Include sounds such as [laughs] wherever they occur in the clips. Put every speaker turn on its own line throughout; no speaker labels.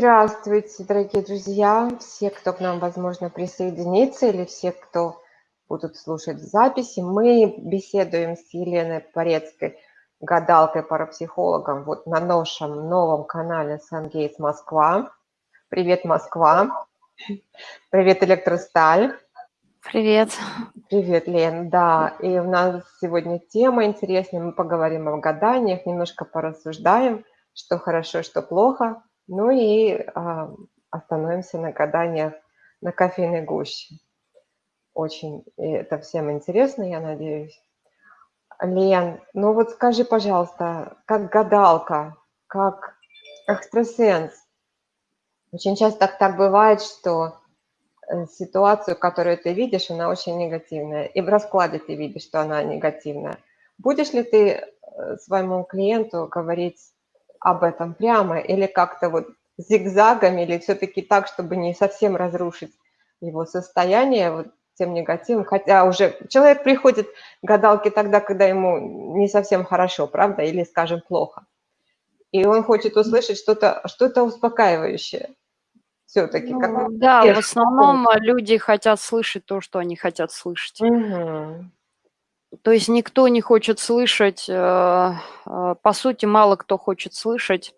Здравствуйте, дорогие друзья, все, кто к нам, возможно, присоединится, или все, кто будут слушать в записи. Мы беседуем с Еленой Порецкой, гадалкой, парапсихологом, вот на нашем новом канале Сангейтс Москва. Привет, Москва. Привет, Электросталь.
Привет.
Привет, Лен. Да, и у нас сегодня тема интересная. Мы поговорим о гаданиях, немножко порассуждаем, что хорошо, что плохо. Ну и а, остановимся на гаданиях на кофейной гуще. Очень это всем интересно, я надеюсь. Лен, ну вот скажи, пожалуйста, как гадалка, как экстрасенс, очень часто так, так бывает, что э, ситуацию, которую ты видишь, она очень негативная. И в раскладе ты видишь, что она негативная. Будешь ли ты э, своему клиенту говорить об этом прямо или как-то вот зигзагами, или все-таки так, чтобы не совсем разрушить его состояние вот тем негативом, хотя уже человек приходит к гадалке тогда, когда ему не совсем хорошо, правда, или, скажем, плохо. И он хочет услышать что-то что, -то, успокаивающее все-таки.
Ну, да, в основном люди хотят слышать то, что они хотят слышать.
Угу.
То есть никто не хочет слышать, э, э, по сути, мало кто хочет слышать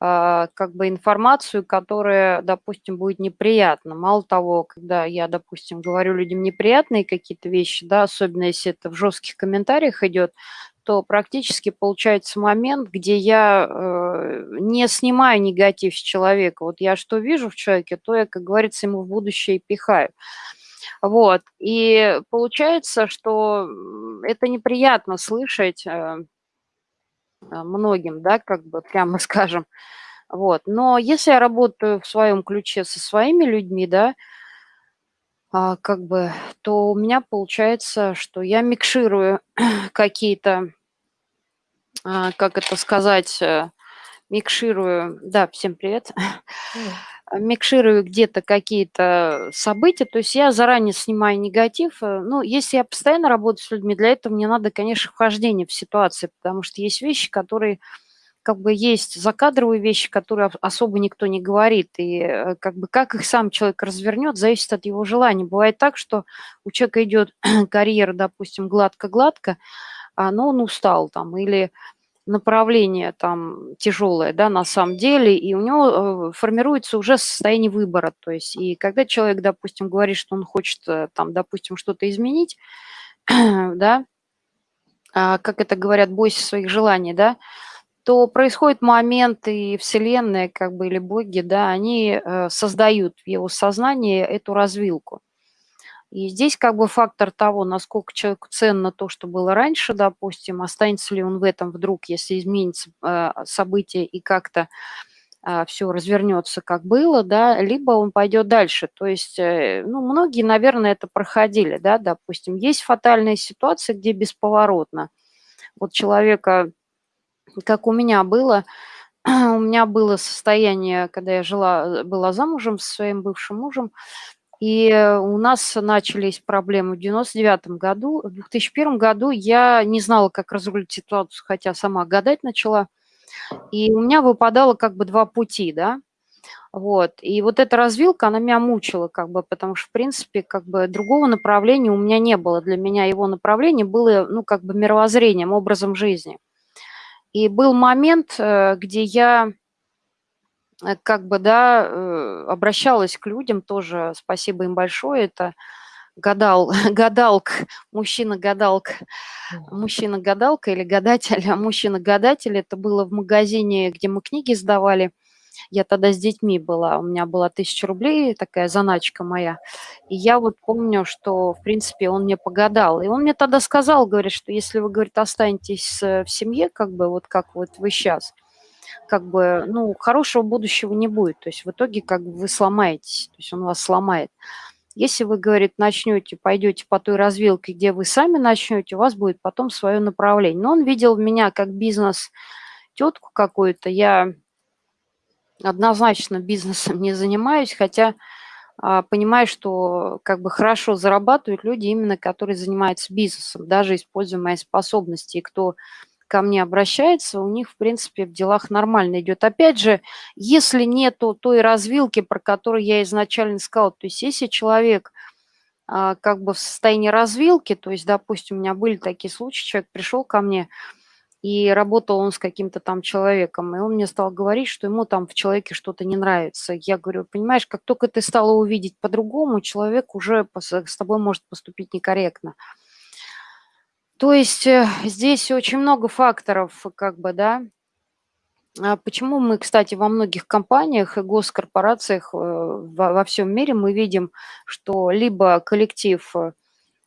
э, как бы информацию, которая, допустим, будет неприятна. Мало того, когда я, допустим, говорю людям неприятные какие-то вещи, да, особенно если это в жестких комментариях идет, то практически получается момент, где я э, не снимаю негатив с человека. Вот я что вижу в человеке, то я, как говорится, ему в будущее пихаю. Вот. И получается, что это неприятно слышать э, многим, да, как бы прямо [laughs] скажем. Вот. Но если я работаю в своем ключе со своими людьми, да, а, как бы, то у меня получается, что я микширую [clears throat] какие-то, а, как это сказать, э, микширую, да, всем привет, микширую где-то какие-то события, то есть я заранее снимаю негатив. Э, ну, если я постоянно работаю с людьми, для этого мне надо, конечно, вхождение в ситуацию, потому что есть вещи, которые как бы есть закадровые вещи, которые особо никто не говорит, и э, как бы как их сам человек развернет, зависит от его желания. Бывает так, что у человека идет [clears throat] карьера, допустим, гладко-гладко, но он устал там, или направление там тяжелое, да, на самом деле, и у него э, формируется уже состояние выбора, то есть, и когда человек, допустим, говорит, что он хочет э, там, допустим, что-то изменить, [clears throat] да, а, как это говорят, бойся своих желаний, да, то происходит момент, и Вселенная, как бы, или боги, да, они э, создают в его сознании эту развилку. И здесь как бы фактор того, насколько человеку ценно то, что было раньше, допустим, останется ли он в этом вдруг, если изменится э, событие и как-то э, все развернется, как было, да, либо он пойдет дальше. То есть, э, ну, многие, наверное, это проходили, да, допустим, есть фатальные ситуации, где бесповоротно. Вот человека как у меня было, [clears throat] у меня было состояние, когда я жила, была замужем со своим бывшим мужем, и у нас начались проблемы в 99 году. В 2001 году я не знала, как разрулить ситуацию, хотя сама гадать начала. И у меня выпадало как бы два пути, да. Вот. И вот эта развилка, она меня мучила, как бы, потому что, в принципе, как бы другого направления у меня не было. Для меня его направление было, ну, как бы мировоззрением, образом жизни. И был момент, э, где я э, как бы, да, э, обращалась к людям тоже, спасибо им большое, это гадал, [laughs] гадалк, мужчина-гадалка, мужчина-гадалка или гадатель, а мужчина-гадатель, это было в магазине, где мы книги сдавали, я тогда с детьми была, у меня была тысяча рублей, такая заначка моя. И я вот помню, что, в принципе, он мне погадал. И он мне тогда сказал, говорит, что если вы, говорит, останетесь в семье, как бы вот как вот вы сейчас, как бы, ну, хорошего будущего не будет. То есть в итоге как бы вы сломаетесь, то есть он вас сломает. Если вы, говорит, начнете, пойдете по той развилке, где вы сами начнете, у вас будет потом свое направление. Но он видел меня как бизнес тетку какую-то. Я однозначно бизнесом не занимаюсь, хотя а, понимаю, что как бы хорошо зарабатывают люди именно, которые занимаются бизнесом, даже используя мои способности. И кто ко мне обращается, у них, в принципе, в делах нормально идет. Опять же, если нету той развилки, про которую я изначально сказала, то есть если человек а, как бы в состоянии развилки, то есть, допустим, у меня были такие случаи, человек пришел ко мне, и работал он с каким-то там человеком, и он мне стал говорить, что ему там в человеке что-то не нравится. Я говорю, понимаешь, как только ты стала увидеть по-другому, человек уже с тобой может поступить некорректно. То есть э, здесь очень много факторов, как бы, да. А почему мы, кстати, во многих компаниях и госкорпорациях э, во, всем мире мы видим, что либо коллектив э,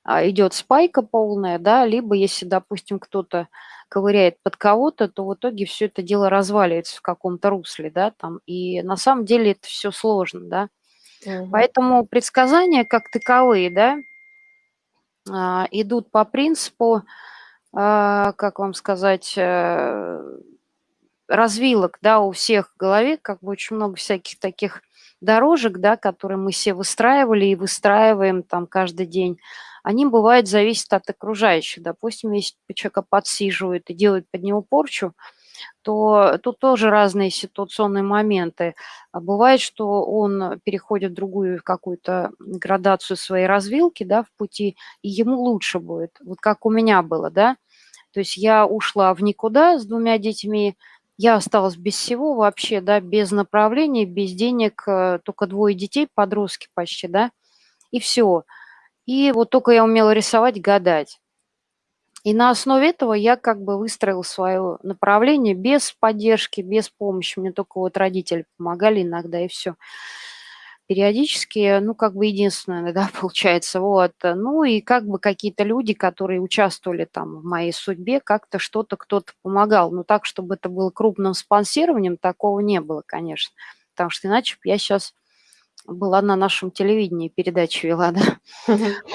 а, идет спайка полная, да, либо если, допустим, кто-то ковыряет под кого-то, то в итоге все это дело разваливается в каком-то русле, да, там. И на самом деле это все сложно, да. Угу. Поэтому предсказания как таковые, да, идут по принципу, а, как вам сказать, э, развилок, да, у всех в голове, как бы очень много всяких таких дорожек, да, которые мы все выстраивали и выстраиваем там каждый день, они, бывают, зависят от окружающих. Допустим, если человека подсиживают и делают под него порчу, то тут тоже разные ситуационные моменты. А бывает, что он переходит в другую какую-то градацию своей развилки, да, в пути, и ему лучше будет. Вот как у меня было, да. То есть я ушла в никуда с двумя детьми, я осталась без всего вообще, да, без направления, без денег, э, только двое детей, подростки почти, да, и все. И вот только я умела рисовать, гадать. И на основе этого я как бы выстроил свое направление без поддержки, без помощи. Мне только вот родители помогали иногда, и все. Периодически, ну, как бы единственное, да, [laughs] получается, вот. Ну, и как бы какие-то люди, которые участвовали там в моей судьбе, как-то что-то кто-то помогал. Но так, чтобы это было крупным спонсированием, такого не было, конечно. Потому что иначе я сейчас была на нашем телевидении, передачу вела, да.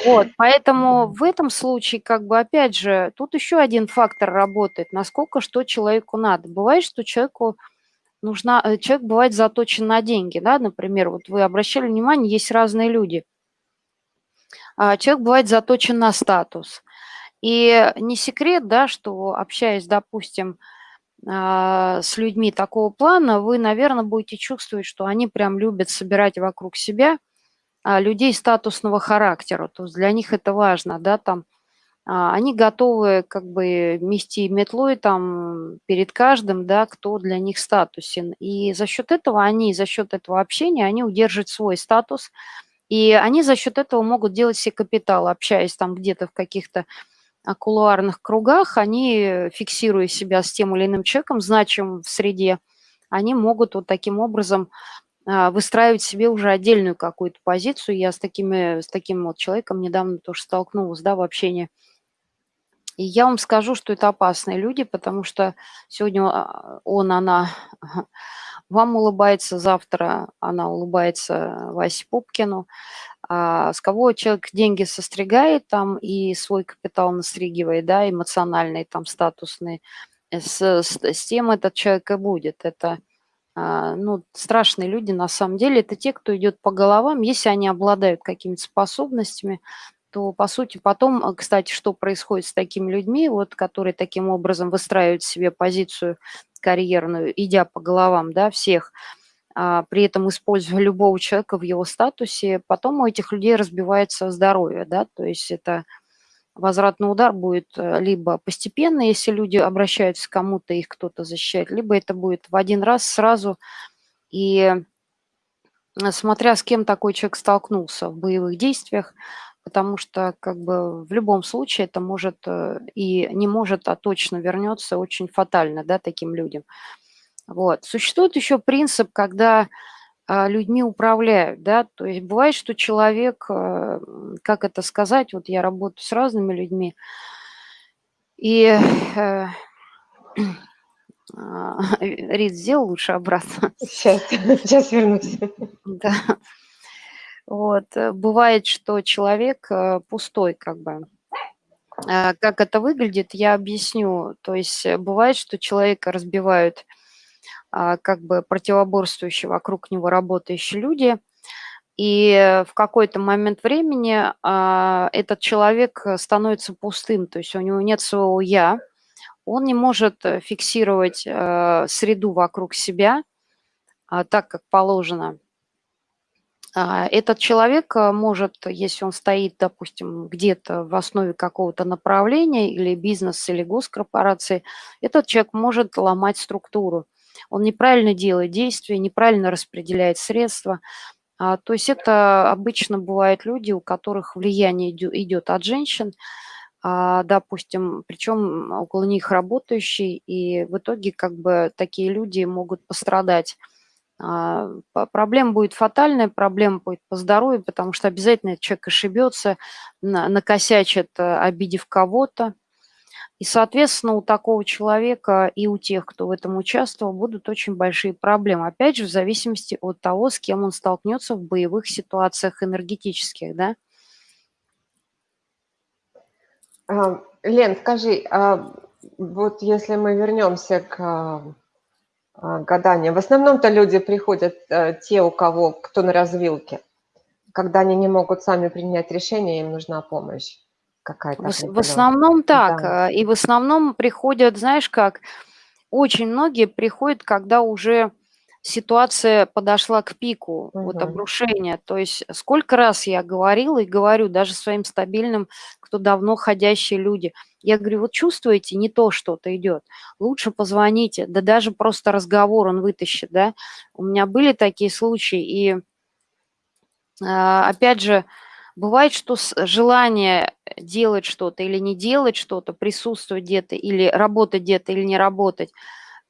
Вот, поэтому в этом случае, как бы, опять же, тут еще один фактор работает, насколько что человеку надо. Бывает, что человеку нужна, э, человек бывает заточен на деньги, да, например, вот вы обращали внимание, есть разные люди. А человек бывает заточен на статус. И не секрет, да, что общаясь, допустим, а, с людьми такого плана, вы, наверное, будете чувствовать, что они прям любят собирать вокруг себя а, людей статусного характера. То есть для них это важно, да, там а, они готовы как бы мести метлой там перед каждым, да, кто для них статусен. И за счет этого они, за счет этого общения, они удерживают свой статус, и они за счет этого могут делать себе капитал, общаясь там где-то в каких-то кулуарных кругах, они, фиксируя себя с тем или иным человеком, значимым в среде, они могут вот таким образом а, выстраивать себе уже отдельную какую-то позицию. Я с, такими, с таким вот человеком недавно тоже столкнулась да, в общении. И я вам скажу, что это опасные люди, потому что сегодня а, он, она [laughs] вам улыбается, завтра она улыбается Васе Пупкину. А, с кого человек деньги состригает там и свой капитал настригивает, да, эмоциональный, там, статусный, э, с, с, с тем этот человек и будет. Это, а, ну, страшные люди на самом деле, это те, кто идет по головам, если они обладают какими-то способностями, то, по сути, потом, э, кстати, что происходит с такими людьми, вот, которые таким образом выстраивают себе позицию карьерную, идя по головам, да, всех – а, при этом используя любого человека в его статусе, потом у этих людей разбивается здоровье, да, то есть это возвратный удар будет э, либо постепенно, если люди обращаются к кому-то, их кто-то защищает, либо это будет в один раз сразу, и э, смотря с кем такой человек столкнулся в боевых действиях, потому что как бы в любом случае это может э, и не может, а точно вернется очень фатально, да, таким людям. Вот. Существует еще принцип, когда а, людьми управляют, да, то есть бывает, что человек, а, как это сказать, вот я работаю с разными людьми, и э, [clears throat] а, [laughs] Рид, сделал лучше обратно.
Сейчас, [laughs] сейчас вернусь.
Да. Вот, э, бывает, что человек э, пустой, как бы. Как это выглядит, я объясню. То есть бывает, что человека разбивают а, как бы противоборствующие вокруг него работающие люди. И в какой-то момент времени а, этот человек становится пустым, то есть у него нет своего «я», он не может э, фиксировать э, среду вокруг себя а, так, как положено. А, этот человек э, может, если он стоит, допустим, где-то в основе какого-то направления или бизнеса, или госкорпорации, этот человек может ломать структуру. Он неправильно делает действия, неправильно распределяет средства. А, то есть это обычно бывают люди, у которых влияние идет от женщин, а, допустим, причем около них работающие, и в итоге как бы такие люди могут пострадать. А, проблема будет фатальная, проблема будет по здоровью, потому что обязательно человек ошибется, накосячит, э, обидев кого-то. И, соответственно, у такого человека и у тех, кто в этом участвовал, будут очень большие проблемы. Опять же, в зависимости от того, с кем он столкнется в боевых ситуациях энергетических, да.
А, Лен, скажи, а вот если мы вернемся к а, гаданию, в основном-то люди приходят, э, те, у кого, кто на развилке, когда они не могут сами принять решение, им нужна помощь какая-то.
В, в основном так. Да. И в основном приходят, знаешь как, очень многие приходят, когда уже ситуация подошла к пику, угу. вот обрушения. То есть сколько раз я говорила и говорю даже своим стабильным, кто давно ходящие люди, я говорю, вот чувствуете, не то что-то идет, лучше позвоните, да даже просто разговор он вытащит, да. У меня были такие случаи, и а, опять же, бывает, что желание делать что-то или не делать что-то, присутствовать где-то или работать где-то или не работать –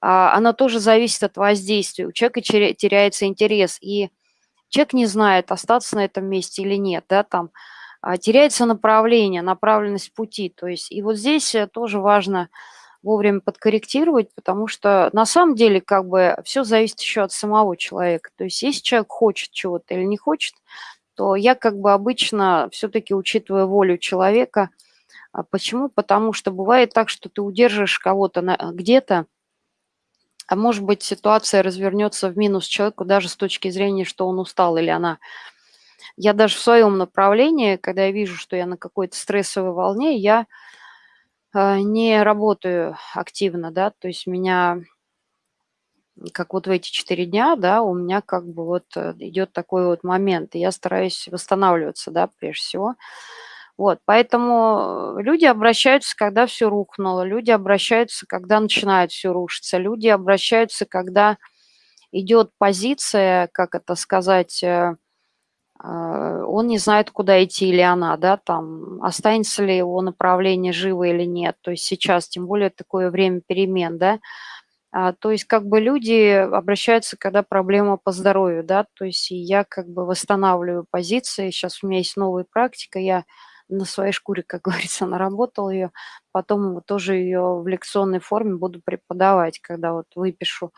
а, оно тоже зависит от воздействия. У человека теряется интерес, и человек не знает, остаться на этом месте или нет, да, там а, теряется направление, направленность пути. То есть и вот здесь э, тоже важно вовремя подкорректировать, потому что на самом деле как бы все зависит еще от самого человека. То есть если человек хочет чего-то или не хочет, то я как бы обычно все-таки учитываю волю человека. А почему? Потому что бывает так, что ты удержишь кого-то где-то, а может быть ситуация развернется в минус человеку даже с точки зрения, что он устал или она. Я даже в своем направлении, когда я вижу, что я на какой-то стрессовой волне, я э, не работаю активно, да, то есть меня, как вот в эти четыре дня, да, у меня как бы вот э, идет такой вот момент, и я стараюсь восстанавливаться, да, прежде всего. Вот, поэтому э, люди обращаются, когда все рухнуло, люди обращаются, когда начинает все рушиться, люди обращаются, когда идет позиция, как это сказать, э, э, он не знает, куда идти или она, да, там, останется ли его направление живо или нет. То есть сейчас, тем более такое время перемен, да, а, то есть как бы люди обращаются, когда проблема по здоровью, да, то есть я как бы восстанавливаю позиции, сейчас у меня есть новая практика, я на своей шкуре, как [laughs] говорится, наработал ее, потом тоже ее в лекционной форме буду преподавать, когда вот выпишу.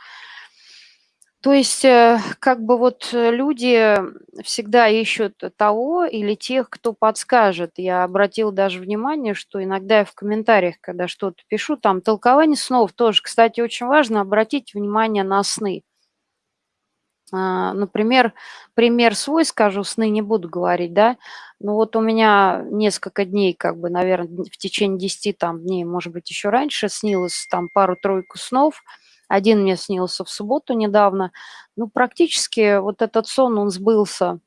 То есть э, как бы вот люди всегда ищут того или тех, кто подскажет. Я обратила даже внимание, что иногда я в комментариях, когда что-то пишу, там толкование снов тоже, кстати, очень важно обратить внимание на сны. А, например, пример свой скажу, сны не буду говорить, да, но вот у меня несколько дней, как бы, наверное, в течение 10 там дней, может быть, еще раньше снилось там пару-тройку снов. Один мне снился в субботу недавно. Ну, практически вот этот сон, он сбылся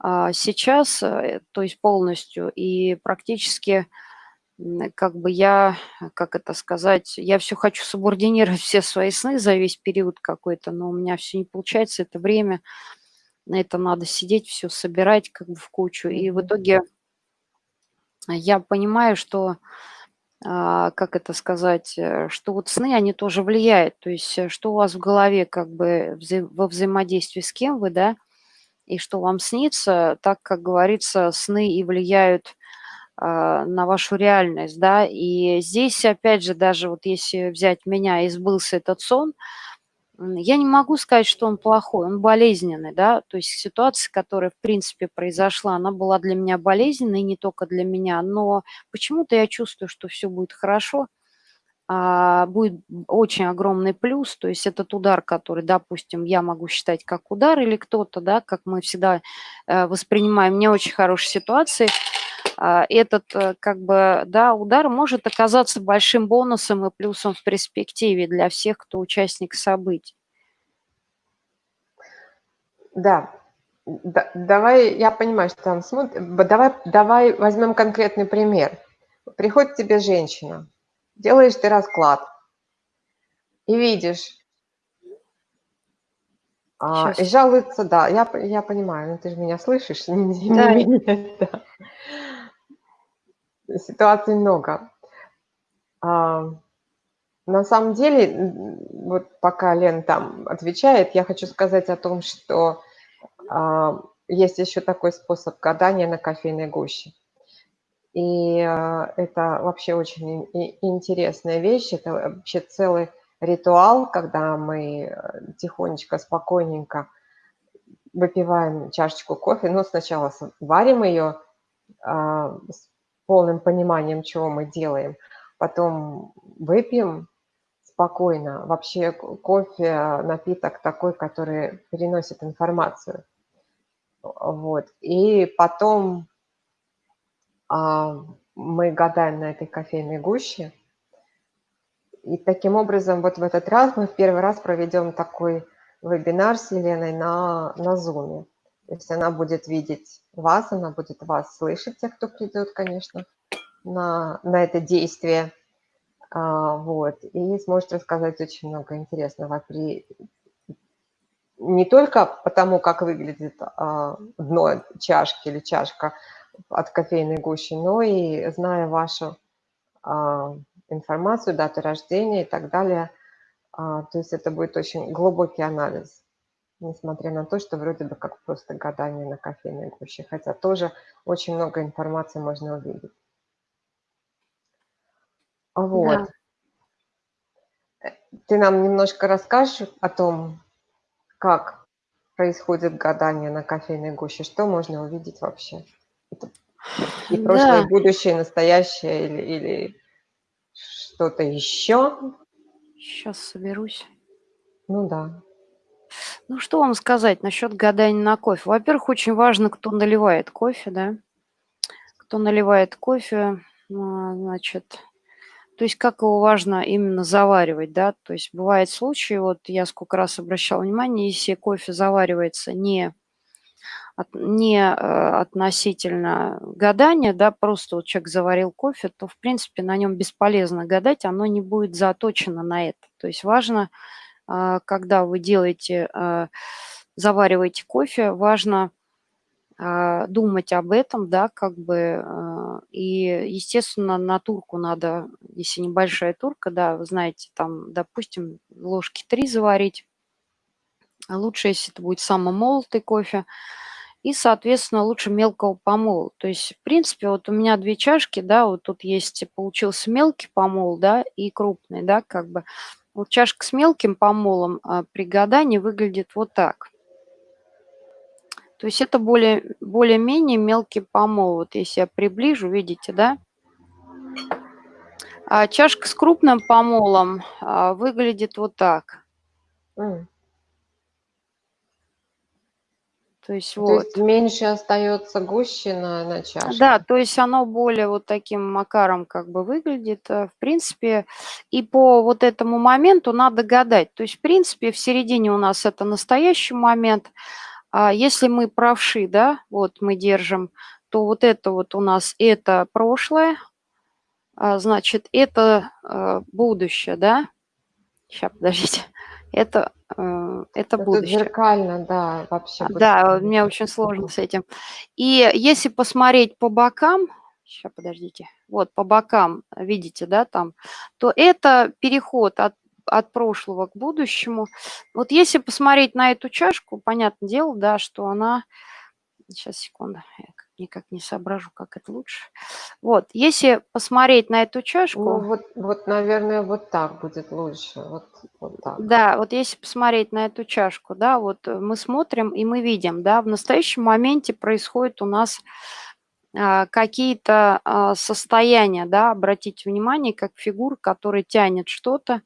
а, сейчас, э, то есть полностью, и практически как бы я, как это сказать, я все хочу субординировать все свои сны за весь период какой-то, но у меня все не получается, это время, на это надо сидеть, все собирать как бы в кучу. И в итоге я понимаю, что, а, как это сказать, э, что вот сны, они тоже влияют. То есть э, что у вас в голове как бы во взаимодействии с кем вы, да, и что вам снится, так, как говорится, сны и влияют на вашу реальность, да, и здесь, опять же, даже вот если взять меня и сбылся этот сон, я не могу сказать, что он плохой, он болезненный, да, то есть ситуация, которая, в принципе, произошла, она была для меня болезненной, не только для меня, но почему-то я чувствую, что все будет хорошо, а, будет очень огромный плюс, то есть этот удар, который, допустим, я могу считать как удар или кто-то, да, как мы всегда э, воспринимаем не очень хорошие ситуации, а, этот э, как бы, да, удар может оказаться большим бонусом и плюсом в перспективе для всех, кто участник событий.
Да, да давай, я понимаю, что там смотрит, давай, давай возьмем конкретный пример. Приходит тебе женщина, делаешь ты расклад и видишь, а, и жалуется, да, я, я понимаю, ну ты же меня слышишь, [laughs] не,
Да.
не меня, да. Ситуаций много. А, на самом деле, вот пока Лен там отвечает, я хочу сказать о том, что а, есть еще такой способ гадания на кофейной гуще. И а, это вообще очень интересная вещь, это вообще целый ритуал, когда мы э, тихонечко, спокойненько выпиваем чашечку кофе. Ну, сначала варим ее полным пониманием, чего мы делаем. Потом выпьем спокойно. Вообще кофе – напиток такой, который переносит информацию. Вот. И потом а, мы гадаем на этой кофейной гуще – и таким образом, вот в этот раз мы в первый раз проведем такой вебинар с Еленой на, на Zoom. То есть она будет видеть вас, она будет вас слышать, те, кто придет, конечно, на, на это действие. А, вот, и сможет рассказать очень много интересного при, не только потому, как выглядит а, дно чашки или чашка от кофейной гущи, но и зная вашу а, информацию, дату рождения и так далее. А, то есть это будет очень глубокий анализ, несмотря на то, что вроде бы как просто гадание на кофейной гуще, хотя тоже очень много информации можно увидеть. Вот. Да. Ты нам немножко расскажешь о том, как происходит гадание на кофейной гуще, что можно увидеть вообще? И прошлое, да. и будущее, и настоящее, или, или что-то еще?
Сейчас соберусь.
Ну да.
Ну, что вам сказать насчет гадания на кофе? Во-первых, очень важно, кто наливает кофе, да? Кто наливает кофе, а, значит, то есть как его важно именно заваривать, да? То есть бывают случаи, вот я сколько раз обращала внимание, если кофе заваривается не от, не э, относительно гадания, да, просто вот человек заварил кофе, то, в принципе, на нем бесполезно гадать, оно не будет заточено на это. То есть важно, когда вы делаете, э, завариваете кофе, важно думать об этом, да, как бы, и, естественно, на турку надо, если небольшая турка, да, вы знаете, там, допустим, ложки три заварить, а лучше, если это будет самомолотый кофе, и, соответственно, лучше мелкого помола. То есть, в принципе, вот у меня две чашки, да, вот тут есть, получился мелкий помол, да, и крупный, да, как бы. Вот чашка с мелким помолом а, при гадании выглядит вот так. То есть это более, более-менее мелкий помол. Вот если я приближу, видите, да? А чашка с крупным помолом а, выглядит вот так. Mm.
То есть То вот. есть меньше остается гущина на чашке.
Да, то есть оно более вот таким макаром как бы выглядит. Э, в принципе, и по вот этому моменту надо гадать. То есть, в принципе, в середине у нас это настоящий момент. А если мы правши, да, вот мы держим, то вот это вот у нас это прошлое, а, значит, это э, будущее, да. Сейчас, подождите. Это Э, это
Это
будущее.
зеркально, да, вообще
Да, мне очень сложно с этим. И если посмотреть по бокам, сейчас, подождите, вот по бокам, видите, да, там, то это переход от, от прошлого к будущему. Вот если посмотреть на эту чашку, понятное дело, да, что она, сейчас, секунду, никак не соображу, как это лучше. Вот, если посмотреть на эту чашку...
Ну, вот, вот наверное, вот так будет лучше. Вот, вот так.
Да, вот если посмотреть на эту чашку, да, вот э, мы смотрим и мы видим, да, в настоящем моменте происходит у нас а, какие-то а, состояния, да, обратите внимание, как фигура, которая тянет что-то,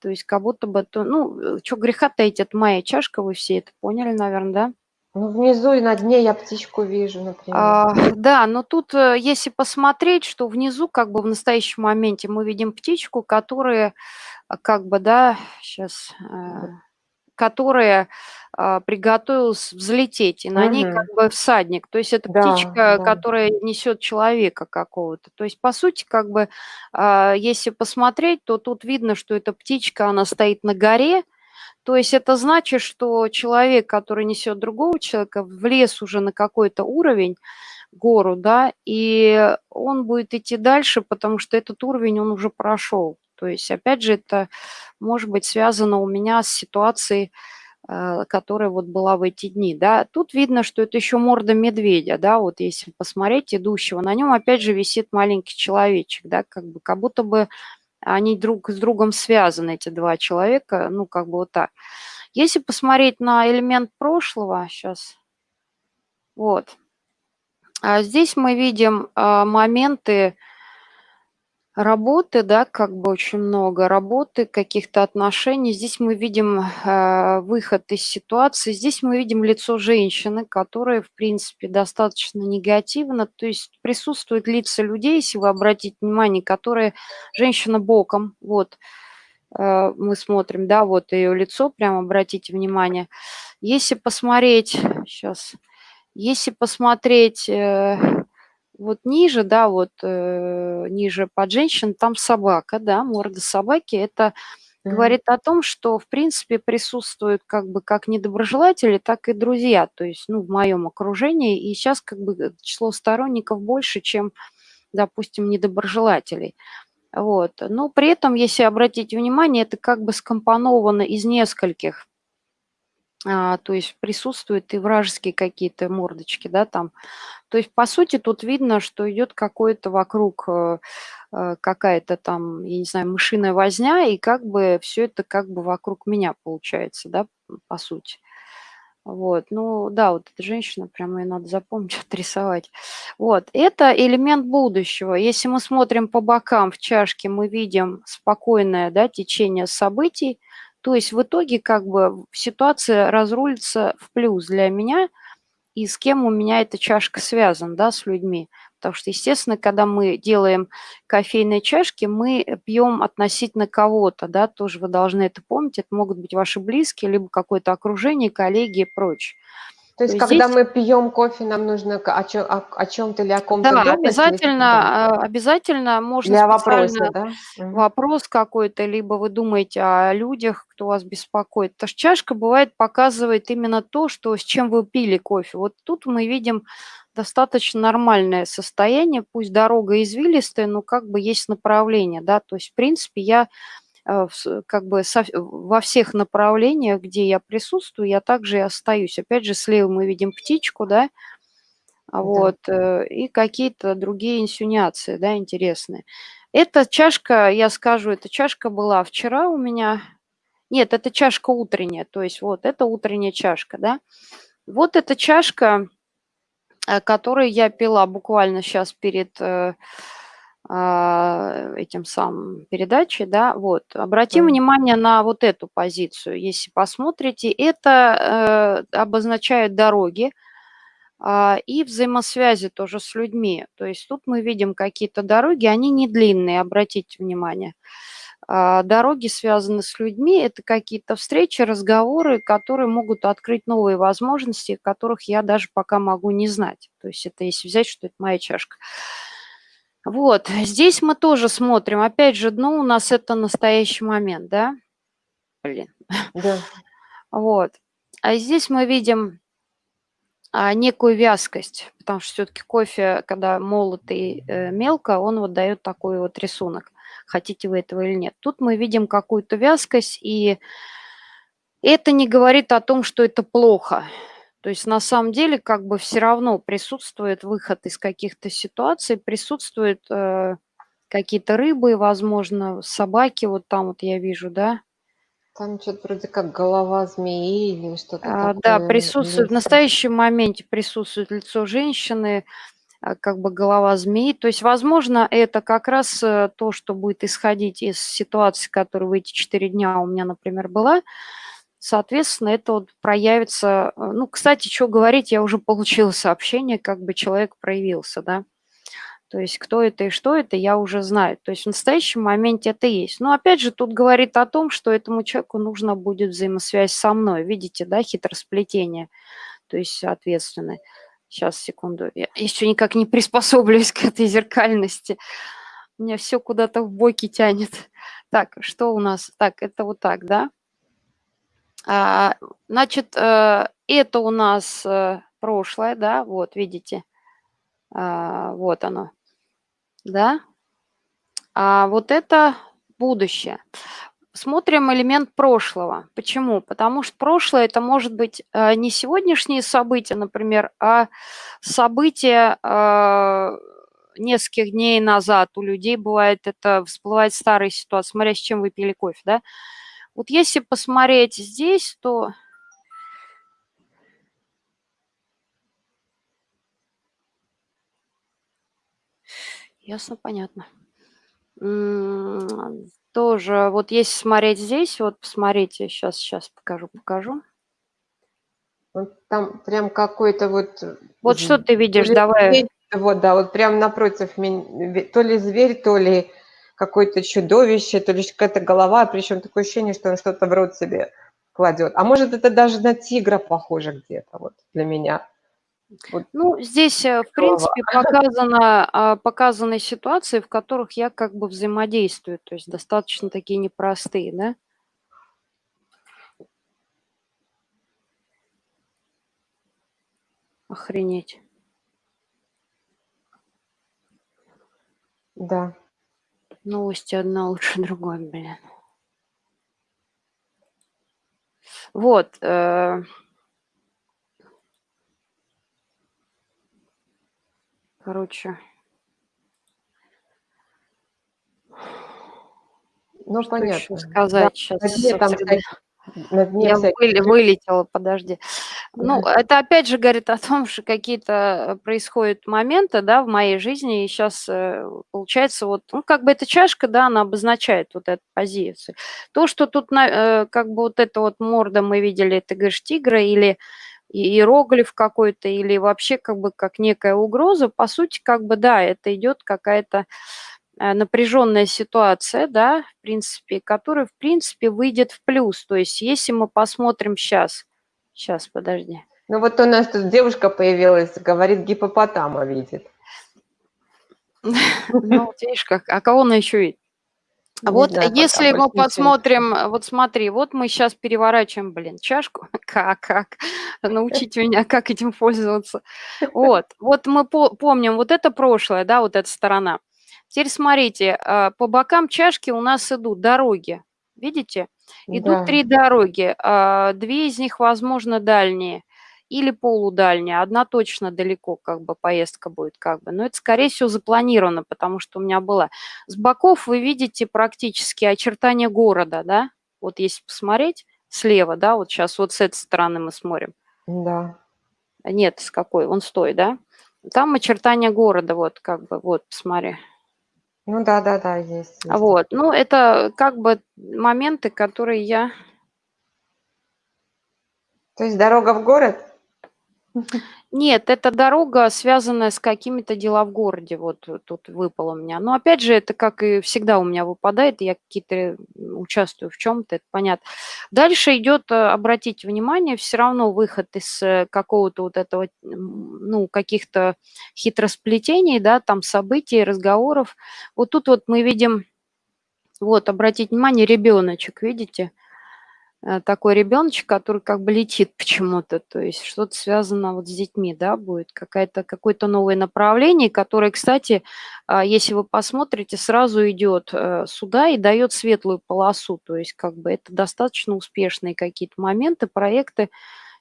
то есть как будто бы, то, ну, э, что греха таить, это моя чашка, вы все это поняли, наверное, да?
Ну, внизу и на дне я птичку вижу, например.
А, да, но тут, э, если посмотреть, что внизу, как бы в настоящем моменте мы видим птичку, которая, а, как бы, да, сейчас,
Вот.
которая, а, приготовилась взлететь, и на ней как бы всадник. То есть это
Да,
птичка,
да.
которая несет человека какого-то. То есть, по сути, как бы, а, если посмотреть, то тут видно, что эта птичка, она стоит на горе. То есть это значит, что человек, который несет другого человека, влез уже на какой-то уровень, гору, да, и он будет идти дальше, потому что этот уровень он уже прошел. То есть, опять же, это может быть связано у меня с ситуацией, э, которая вот была в эти дни, да. Тут видно, что это еще морда медведя, да, вот если посмотреть идущего, на нем опять же висит маленький человечек, да, как бы, как будто бы они друг с другом связаны, эти два человека, ну, как бы вот так. Если посмотреть на элемент прошлого, сейчас, вот, а здесь мы видим а, моменты работы, да, как бы очень много работы, каких-то отношений. Здесь мы видим а, выход из ситуации. Здесь мы видим лицо женщины, которая, в принципе, достаточно негативно. То есть присутствуют лица людей, если вы обратите внимание, которые женщина боком. Вот а, мы смотрим, да, вот ее лицо, прямо обратите внимание. Если посмотреть, сейчас, если посмотреть э, вот ниже, да, вот э, ниже под женщин, там собака, да, морда собаки. Это
Мгм.
говорит о том, что, в принципе, присутствуют как бы как недоброжелатели, так и друзья, то есть, ну, в моем окружении. И сейчас как бы э, число сторонников больше, чем, допустим, недоброжелателей. Вот. Но при этом, если обратить внимание, это как бы скомпоновано из нескольких а, то есть присутствуют и вражеские какие-то мордочки, да, там. То есть, по сути, тут видно, что идет какой-то вокруг э, э, какая-то там, я не знаю, мышиная возня, и как бы все это как бы вокруг меня получается, да, по сути. Вот, ну да, вот эта женщина, прямо ее надо запомнить, [laughs] отрисовать. Вот, это элемент будущего. Если мы смотрим по бокам в чашке, мы видим спокойное, да, течение событий, то есть в итоге как бы ситуация разрулится в плюс для меня, и с кем у меня эта чашка связана, да, с людьми. Потому что, естественно, когда мы делаем кофейные чашки, мы пьем относительно кого-то, да, тоже вы должны это помнить. Это могут быть ваши близкие, либо какое-то окружение, коллеги и прочее.
То есть, когда
здесь
мы пьем кофе, нам нужно о чё о о чём-то или о ком-то
Да,
думать или
обязательно, а, обязательно можно
Или вопросе,
специально
да?
Вопрос какой-то, либо вы думаете о людях, кто вас беспокоит. Потому что чашка, бывает, показывает именно то, что с чем вы пили кофе. Вот тут мы видим достаточно нормальное состояние, пусть дорога извилистая, но как бы есть направление, да. То есть, в принципе, я, как бы со во всех направлениях, где я присутствую, я также и остаюсь. Опять же, слева мы видим птичку, да, а,
Да.
вот, э, и какие-то другие инсинуации, да, интересные. Эта чашка, я скажу, эта чашка была вчера у меня. Нет, это чашка утренняя, то есть вот это утренняя чашка, да. Вот эта чашка, э, которую я пила буквально сейчас перед, э, этим самым передачей, да, вот. Обратим
Мгм.
внимание на вот эту позицию. Если посмотрите, это, э, обозначает дороги, а, и взаимосвязи тоже с людьми. То есть тут мы видим какие-то дороги, они не длинные, обратите внимание. А, дороги связаны с людьми, это какие-то встречи, разговоры, которые могут открыть новые возможности, которых я даже пока могу не знать. То есть это если взять, что это моя чашка. Вот, здесь мы тоже смотрим. Опять же, дно у нас это настоящий момент, да? Блин.
Да.
Вот. А здесь мы видим а, некую вязкость, потому что все-таки кофе, когда молотый э, мелко, он вот дает такой вот рисунок, хотите вы этого или нет. Тут мы видим какую-то вязкость, и это не говорит о том, что это плохо. То есть на самом деле как бы все равно присутствует выход из каких-то ситуаций, присутствуют э, какие-то рыбы, возможно, собаки, вот там вот я вижу, да,
Там чё-то вроде как голова змеи или что-то
А, да, присутствует в настоящем моменте присутствует лицо женщины, а, как бы голова змеи. То есть, возможно, это как раз, э, то, что будет исходить из ситуации, которая в эти 4 дня у меня, например, была. Соответственно, это вот проявится. Э, ну, кстати, что говорить, я уже получила сообщение, как бы человек проявился, да. То есть кто это и что это, я уже знаю. То есть в настоящем моменте это есть. Но опять же, тут говорит о том, что этому человеку нужно будет взаимосвязь со мной. Видите, да, хитросплетение. То есть, соответственно, сейчас, секунду, я еще никак не приспособлюсь [laughs] к этой зеркальности. Меня все куда-то в боки тянет. Так, что у нас? Так, это вот так, да? А, значит, э, это у нас э, прошлое, да, вот, видите, а, вот оно да? А вот это будущее. Смотрим элемент прошлого. Почему? Потому что прошлое это может быть э, не сегодняшние события, например, а события нескольких дней назад. У людей бывает это всплывает старая ситуация, смотря с чем вы пили кофе, да? Вот если посмотреть здесь, то Ясно, понятно. тоже, вот если смотреть здесь, вот посмотрите, сейчас, сейчас покажу, покажу.
Там прям какой-то вот...
Вот что ты видишь, давай.
Вот, да, вот прям напротив меня, то ли зверь, то ли какое-то чудовище, то ли какая-то голова, причем такое ощущение, что он что-то в рот себе кладет. А может, это даже на тигра похоже где-то вот для меня.
Вот. Ну, здесь, э, в принципе, показано, а, показаны ситуации, в которых я как бы взаимодействую, то есть достаточно такие непростые, да? Охренеть.
Да.
Новости одна лучше [laughs] другой, блин. Вот. Э короче.
Ну, что понятно.
сказать да, сейчас. Где там, на дне Я вылетела, подожди. Ну, это опять же говорит о том, что какие-то происходят моменты, да, в моей жизни, и сейчас э, получается вот, ну, как бы эта чашка, да, она обозначает вот эту позицию. То, что тут, э, как бы вот эта вот морда мы видели, ты говоришь, тигра или иероглиф какой-то или вообще как бы как некая угроза, по сути, как бы, да, это идет какая-то э, напряженная ситуация, да, в принципе, которая, в принципе, выйдет в плюс. То есть, если мы посмотрим сейчас, сейчас, подожди.
Ну вот у нас тут девушка появилась, говорит, гипопотама видит. [laughs]
Ну, видишь, как, а кого она еще видит? Вот знаю, если мы посмотрим, вот смотри, вот мы сейчас переворачиваем, блин, чашку, [laughs] как, как, научите меня, как этим пользоваться. Вот, вот мы по помним, вот это прошлое, да, вот эта сторона. Теперь смотрите, а, по бокам чашки у нас идут дороги, видите? Идут да. три дороги, а, две из них, возможно, дальние или полудальняя, одна точно далеко как бы поездка будет как бы, но это скорее всего запланировано, потому что у меня была. С боков вы видите практически очертания города, да, вот если посмотреть слева, да, вот сейчас вот с этой стороны мы смотрим.
Да.
Нет, с какой, он стой, да. Там очертания города, вот как бы, вот, посмотри.
Ну да, да, да, есть. есть.
Вот, ну это как бы моменты, которые я...
То есть дорога в город? [laughs]
Нет, это дорога, связанная с какими-то дела в городе. Вот э, тут выпало у меня. Но опять же, это как и всегда у меня выпадает, я какие-то участвую в чем-то, это понятно. Дальше идет, э, обратите внимание, все равно выход из э, какого-то вот этого, ну, каких-то хитросплетений, да, там событий, разговоров. Вот тут вот мы видим, вот, обратите внимание, ребеночек, видите? Э, такой ребеночек, который как бы летит почему-то, то есть что-то связано вот с детьми, да, будет какое-то новое направление, которое, кстати, а, если вы посмотрите, сразу идет э, сюда и дает светлую полосу, то есть как бы это достаточно успешные какие-то моменты, проекты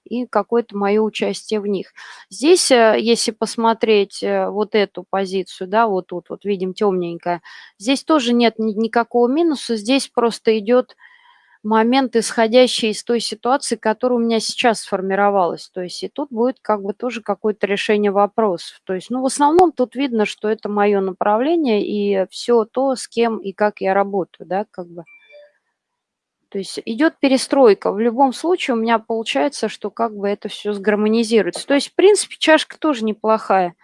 и какое-то мое участие в них. Здесь, э, если посмотреть вот эту позицию, да, вот тут вот видим темненькая, здесь тоже нет никакого минуса, здесь просто идет момент, исходящий из той ситуации, которая у меня сейчас сформировалась. То есть и тут будет как бы тоже какое-то решение вопросов. То есть, ну, в основном тут видно, что это мое направление и все то, с кем и как я работаю, да, как бы. То есть идет перестройка. В любом случае у меня получается, что как бы это все сгармонизируется. То есть, в принципе, чашка тоже неплохая.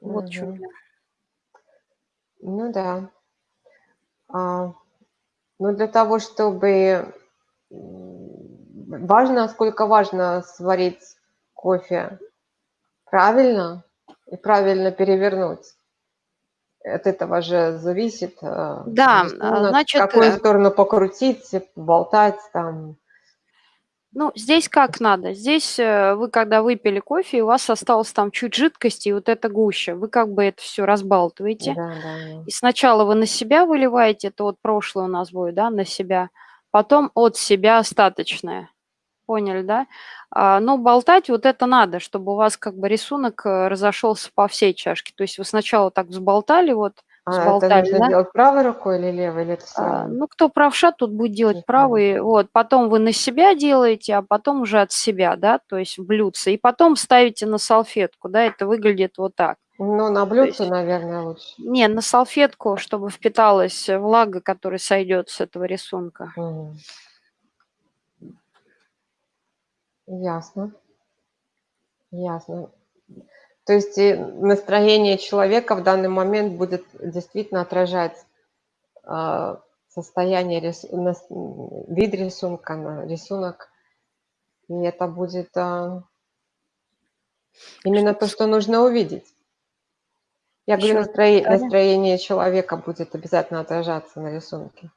Вот что у
Мгм.
меня.
Ну да. А, ну, для того, чтобы важно, сколько важно сварить кофе правильно и правильно перевернуть. От этого же зависит, а,
Да, а,
рисунок, в
значит,
какую
э,
сторону покрутить, болтать там.
Ну, здесь как надо. Здесь э, вы, когда выпили кофе, у вас осталось там чуть жидкости, и вот это гуща. Вы как бы это все разбалтываете.
Да, да.
И сначала вы на себя выливаете, это вот прошлое у нас будет, да, на себя. Потом от себя остаточное. Поняли, да? А, но болтать вот это надо, чтобы у вас как бы рисунок э, разошелся по всей чашке. То есть вы сначала так взболтали, вот,
А это нужно
да?
делать правой рукой или левой, или это
А, ну, кто правша, тот будет делать
Не знаю.
правый. Вот, потом вы на себя делаете, а потом уже от себя, да, то есть в блюдце. И потом ставите на салфетку, да, это выглядит вот так.
Ну, на блюдце,
есть,
наверное, лучше.
не, на салфетку, чтобы впиталась влага, которая сойдет с этого рисунка.
Мгм. Ясно, ясно. То есть и настроение человека в данный момент будет действительно отражать а, состояние, рис- нас- м, вид рисунка, на- рисунок. И это будет а, именно то, что нужно увидеть. Я говорю,
раз
настроение человека будет обязательно отражаться на рисунке,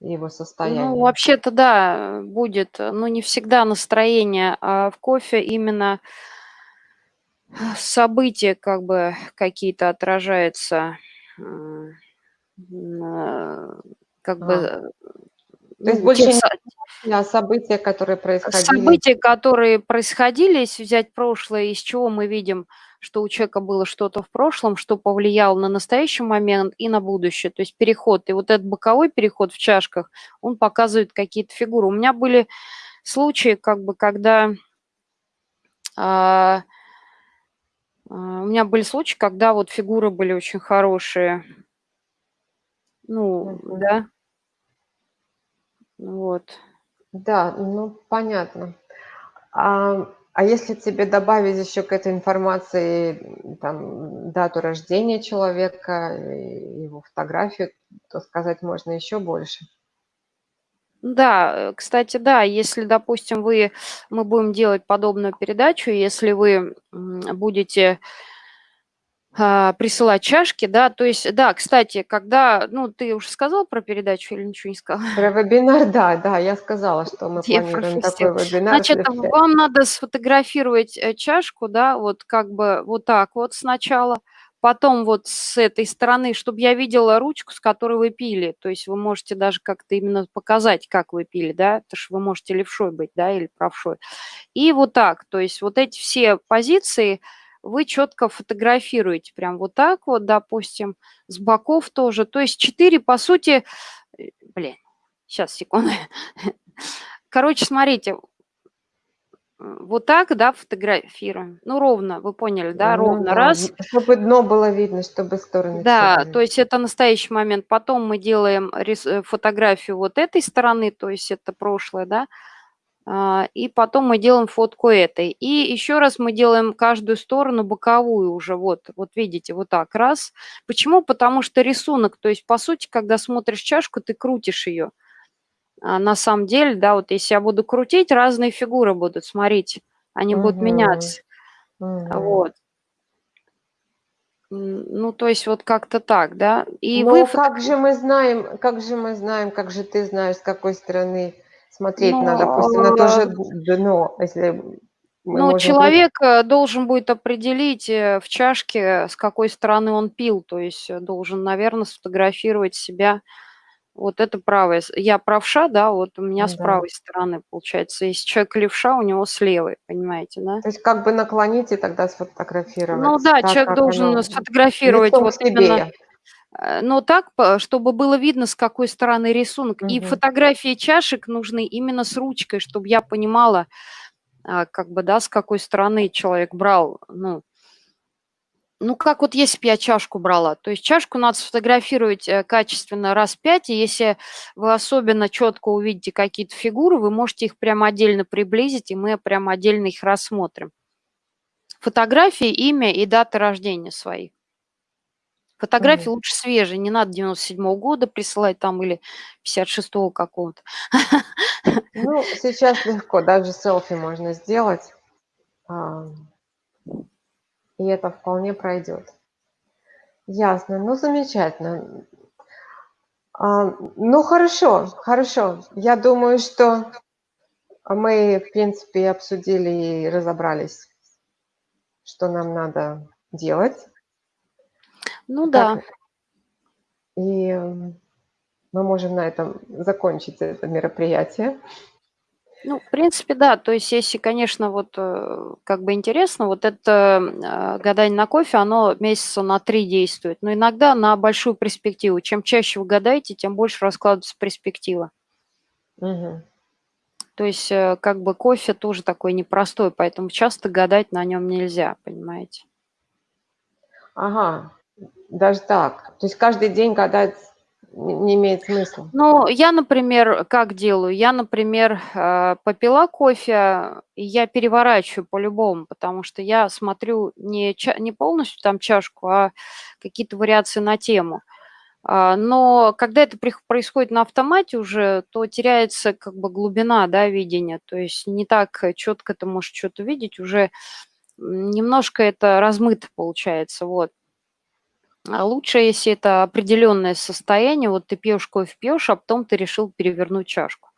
его
Ну,
состояние.
вообще-то, да, будет, но не всегда настроение, а в кофе именно события как бы какие-то отражаются, как бы,
Ага.
э,
То есть больше не события, которые происходили.
события, которые происходили, если взять прошлое, из чего мы видим, что у человека было что-то в прошлом, что повлияло на настоящий момент и на будущее. То есть переход. И вот этот боковой переход в чашках, он показывает какие-то фигуры. У меня были случаи, как бы, когда а, а, у меня были случаи, когда вот фигуры были очень хорошие. Ну, да. Вот.
Да, ну понятно. А, а если тебе добавить еще к этой информации там дату рождения человека, его фотографию, то сказать можно еще больше.
Да, кстати, да, если, допустим, вы мы будем делать подобную передачу, если вы, будете присылать чашки, да, то есть, да, кстати, когда, ну, ты уже сказал про передачу или ничего не сказал?
Про вебинар, да, да, я сказала, что мы
Я
планируем такой вебинар.
Значит, вам надо сфотографировать, э, чашку, да, вот как бы вот так вот сначала, потом вот с этой стороны, чтобы я видела ручку, с которой вы пили. То есть вы можете даже как-то именно показать, как вы пили, да, потому что вы можете левшой быть, да, или правшой. И вот так, то есть вот эти все позиции вы четко фотографируете, прям вот так вот, допустим, с боков тоже. То есть 4, по сути, э, блин, сейчас, секунду. [laughs] Короче, смотрите, вот так, да, фотографируем. Ну, ровно, вы поняли, да,
Ну
ровно.
да,
Раз.
чтобы дно было видно, чтобы стороны
Да, то есть это настоящий момент. Потом мы делаем э, фотографию вот этой стороны, то есть это прошлое, да, и потом мы делаем фотку этой. И еще раз мы делаем каждую сторону боковую уже, вот, вот видите, вот так, раз. Почему? Потому что рисунок, то есть, по сути, когда смотришь чашку, ты крутишь ее. А на самом деле, да, вот если я буду крутить, разные фигуры будут, смотрите, они будут
Мгм,
меняться.
мгм.
Вот. Ну, то есть вот как-то так, да. И
Ну,
вы
как же мы знаем, как же мы знаем, как же ты знаешь, с какой стороны смотреть
Ну,
на, допустим, на то же
э,
дно, если
ну,
можем... при-
человек э, должен будет определить э, в чашке, с какой стороны он пил, то есть должен, наверное, сфотографировать себя. Вот это правая. с- Я правша, да, вот у меня с
Да.
правой стороны получается. Если человек левша, у него с левой, понимаете, да?
То есть как бы наклонить и тогда сфотографировать.
Ну да,
так,
человек должен
оно,
сфотографировать
лицом
вот
себе.
именно но так, чтобы было видно, с какой стороны рисунок. И
Мгм.
фотографии чашек нужны именно с ручкой, чтобы я понимала, а, как бы, да, с какой стороны человек брал, ну. Ну, как вот если б я чашку брала. То есть чашку надо сфотографировать, э, качественно раз 5, и если вы особенно четко увидите какие-то фигуры, вы можете их прямо отдельно приблизить, и мы прямо отдельно их рассмотрим. Фотографии, имя и дата рождения свои. Фотографии
Мгм.
лучше свежие, не надо 97 года присылать там или 56 какого-то.
Ну, сейчас легко, даже селфи можно сделать. Ам. И это вполне пройдет. Ясно, ну, замечательно. А, ну, хорошо, хорошо. Я думаю, что мы, в принципе, обсудили и разобрались, что нам надо делать.
Ну да.
И мы можем на этом закончить это мероприятие.
Ну, в принципе, да. То есть если, конечно, вот, э, как бы интересно, вот это, э, гадание на кофе, оно месяца на 3 действует, но иногда на большую перспективу. Чем чаще вы гадаете, тем больше раскладывается перспектива.
Мгм.
То есть, э, как бы кофе тоже такой непростой, поэтому часто гадать на нём нельзя, понимаете?
Ага, даже так. То есть каждый день гадать не имеет смысла?
Ну, я, например, как делаю? Я, например, э, попила кофе, и я переворачиваю по-любому, потому что я смотрю не не полностью там чашку, а какие-то вариации на тему. А, но когда это происходит на автомате уже, то теряется как бы глубина, да, видения. То есть не так чётко ты можешь чё-то видеть, уже, немножко это размыто получается, вот. А лучше, если это определённое состояние, вот ты пьёшь кофе, пьёшь, а потом ты решил перевернуть чашку.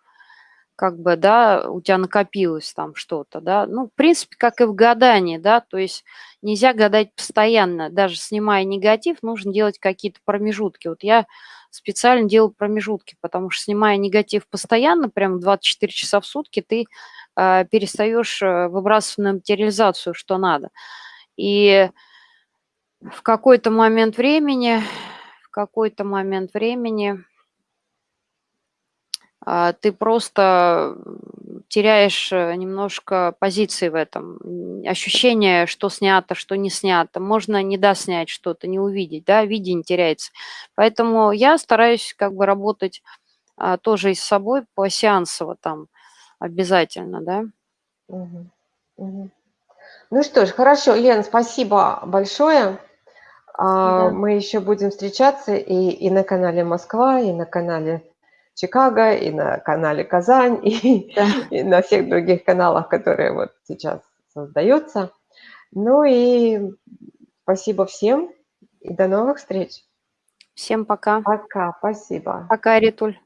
Как бы, да, у тя накопилось там что-то, да. Ну, в принципе, как и в гадании, да, то есть нельзя гадать постоянно. Даже снимая негатив, нужно делать какие-то промежутки. Вот я специально делаю промежутки, потому что, снимая негатив постоянно, прям 24 часа в сутки, ты, перестаёшь, э, выбрасывать на материализацию, что надо. И в какой-то момент времени в какой-то момент времени а, ты просто, теряешь, э, немножко позиции в этом, ощущение, что снято, что не снято. Можно не доснять что-то, не увидеть, да, видение теряется. Поэтому я стараюсь как бы работать, а, тоже и с собой посеансово там обязательно, да.
Мгм, мгм. Ну что ж, хорошо, Лен, спасибо большое. А,
Да.
мы ещё будем встречаться и и на канале Москва, и на канале Чикаго, и на канале Казань, [laughs] и
Да.
и на всех других каналах, которые вот сейчас создаются. Ну и спасибо всем и до новых встреч.
Всем пока.
Пока, спасибо.
Пока, Ритуль.